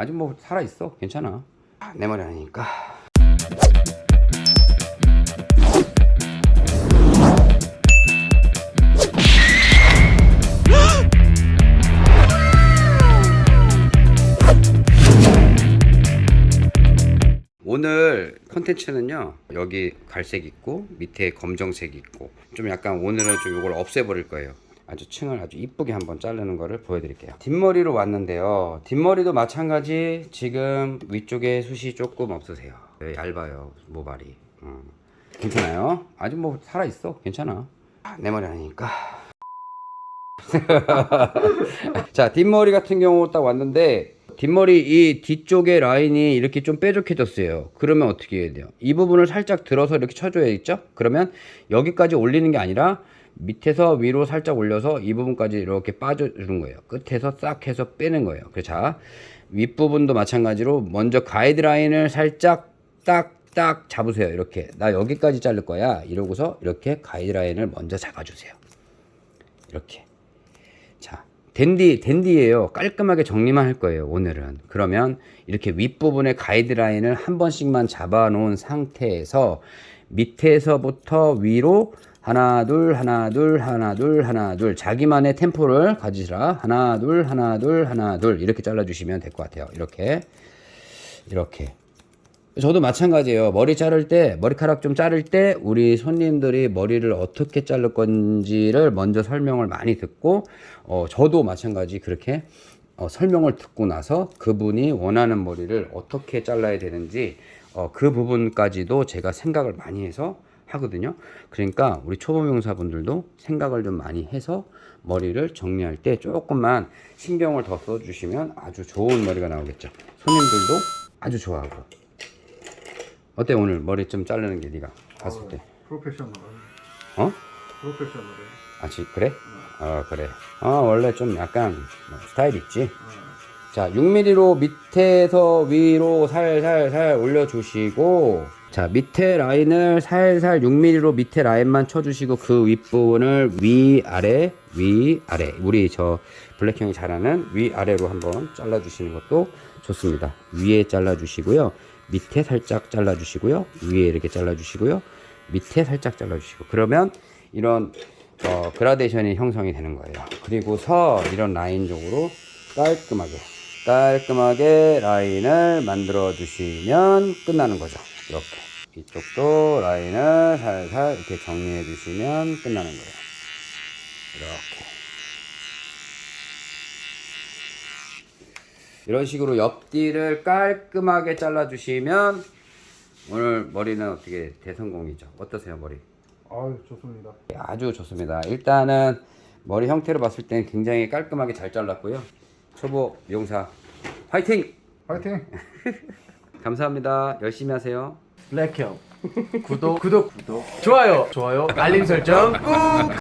아직 뭐 살아있어. 괜찮아. 아, 내 머리 아니니까. 오늘 컨텐츠는요 여기 갈색 있고 밑에 검정색 있고 좀 약간 오늘은 좀 이걸 없애버릴 거예요 아주 층을 아주 이쁘게 한번 자르는 거를 보여드릴게요. 뒷머리로 왔는데요. 뒷머리도 마찬가지 지금 위쪽에 숱이 조금 없으세요. 네, 얇아요 모발이. 음. 괜찮아요? 아직 뭐 살아있어? 괜찮아? 아, 내 머리 아니니까. 자 뒷머리 같은 경우 딱 왔는데 뒷머리 이 뒤쪽에 라인이 이렇게 좀 뾰족해졌어요. 그러면 어떻게 해야 돼요? 이 부분을 살짝 들어서 이렇게 쳐줘야 겠죠? 그러면 여기까지 올리는 게 아니라 밑에서 위로 살짝 올려서 이 부분까지 이렇게 빠져주는 거예요. 끝에서 싹 해서 빼는 거예요. 그자 윗부분도 마찬가지로 먼저 가이드라인을 살짝 딱딱 잡으세요. 이렇게. 나 여기까지 자를 거야. 이러고서 이렇게 가이드라인을 먼저 잡아주세요. 이렇게. 자 댄디 댄디예요. 깔끔하게 정리만 할 거예요 오늘은. 그러면 이렇게 윗부분의 가이드라인을 한 번씩만 잡아 놓은 상태에서 밑에서부터 위로 하나 둘 하나 둘 하나 둘 하나 둘. 자기만의 템포를 가지시라. 하나 둘 하나 둘 하나 둘. 이렇게 잘라 주시면 될 것 같아요. 이렇게. 이렇게. 저도 마찬가지예요. 머리 자를 때, 머리카락 좀 자를 때, 우리 손님들이 머리를 어떻게 자를 건지를 먼저 설명을 많이 듣고, 어, 저도 마찬가지 그렇게 어, 설명을 듣고 나서 그분이 원하는 머리를 어떻게 잘라야 되는지, 어, 그 부분까지도 제가 생각을 많이 해서 하거든요. 그러니까 우리 초보 명사분들도 생각을 좀 많이 해서 머리를 정리할 때 조금만 신경을 더 써주시면 아주 좋은 머리가 나오겠죠. 손님들도 아주 좋아하고. 어때 오늘 머리 좀 자르는 게 네가 봤을 때? 프로페셔널 어? 프로페셔널해 아, 지, 그래? 어, 그래. 어, 원래 좀 약간 뭐 스타일 있지? 자, 6mm로 밑에서 위로 살살살 올려주시고, 자, 밑에 라인을 살살 6mm로 밑에 라인만 쳐주시고, 그 윗부분을 위아래, 위아래. 우리 저 블랙 형이 잘하는 위아래로 한번 잘라주시는 것도 좋습니다. 위에 잘라주시고요. 밑에 살짝 잘라주시고요. 위에 이렇게 잘라주시고요. 밑에 살짝 잘라주시고. 그러면 이런 어, 그라데이션이 형성이 되는 거예요. 그리고서 이런 라인적으로 깔끔하게 깔끔하게 라인을 만들어 주시면 끝나는 거죠. 이렇게 이쪽도 라인을 살살 이렇게 정리해 주시면 끝나는 거예요. 이렇게 이런 식으로 옆뒤를 깔끔하게 잘라 주시면 오늘 머리는 어떻게 대성공이죠. 어떠세요 머리? 아유 좋습니다 아주 좋습니다. 일단은 머리 형태로 봤을 땐 굉장히 깔끔하게 잘 잘랐고요. 초보 미용사 화이팅! 파이팅 감사합니다. 열심히 하세요. 블랙형. 구독. 구독. 구독. 좋아요. 좋아요. 알림 설정 꾹